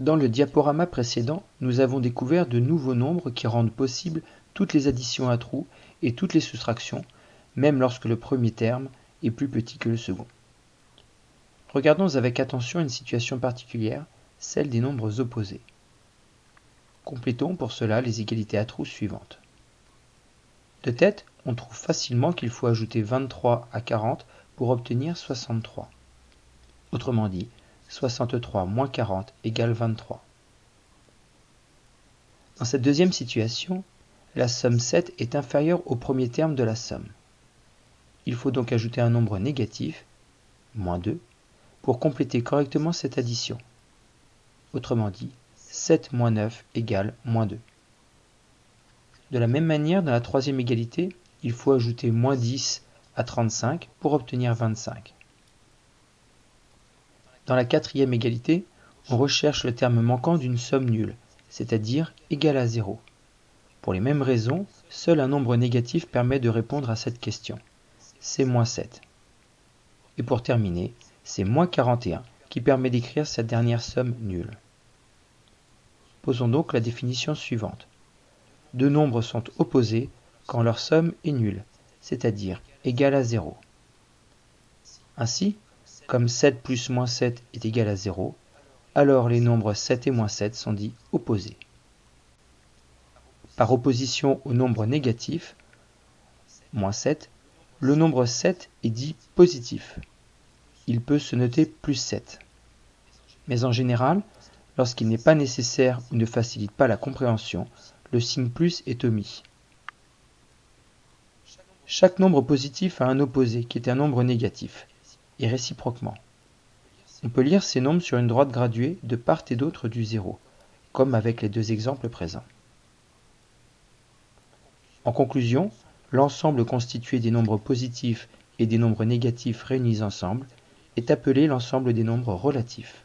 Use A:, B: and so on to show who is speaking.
A: Dans le diaporama précédent, nous avons découvert de nouveaux nombres qui rendent possible toutes les additions à trous et toutes les soustractions, même lorsque le premier terme est plus petit que le second. Regardons avec attention une situation particulière, celle des nombres opposés. Complétons pour cela les égalités à trous suivantes. De tête, on trouve facilement qu'il faut ajouter 23 à 40 pour obtenir 63. Autrement dit, 63 moins 40 égale 23. Dans cette deuxième situation, la somme 7 est inférieure au premier terme de la somme. Il faut donc ajouter un nombre négatif, moins 2, pour compléter correctement cette addition. Autrement dit, 7 moins 9 égale moins 2. De la même manière, dans la troisième égalité, il faut ajouter moins 10 à 35 pour obtenir 25. Dans la quatrième égalité, on recherche le terme manquant d'une somme nulle, c'est-à-dire égale à 0. Pour les mêmes raisons, seul un nombre négatif permet de répondre à cette question. C'est moins 7. Et pour terminer, c'est moins 41 qui permet d'écrire cette dernière somme nulle. Posons donc la définition suivante. Deux nombres sont opposés quand leur somme est nulle, c'est-à-dire égale à 0. Ainsi, comme 7 plus moins 7 est égal à 0, alors les nombres 7 et moins 7 sont dits opposés. Par opposition au nombre négatif, moins 7, le nombre 7 est dit positif. Il peut se noter plus 7. Mais en général, lorsqu'il n'est pas nécessaire ou ne facilite pas la compréhension, le signe plus est omis. Chaque nombre positif a un opposé qui est un nombre négatif et réciproquement. On peut lire ces nombres sur une droite graduée de part et d'autre du zéro, comme avec les deux exemples présents. En conclusion, l'ensemble constitué des nombres positifs et des nombres négatifs réunis ensemble est appelé l'ensemble des nombres relatifs.